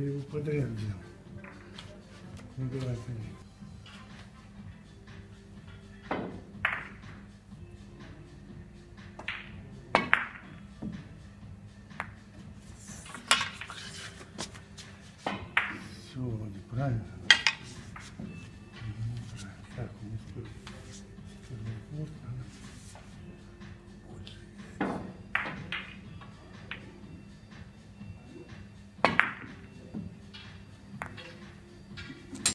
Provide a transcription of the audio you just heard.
Я его подряд взял. Ну давай, поди. Все, вроде правильно.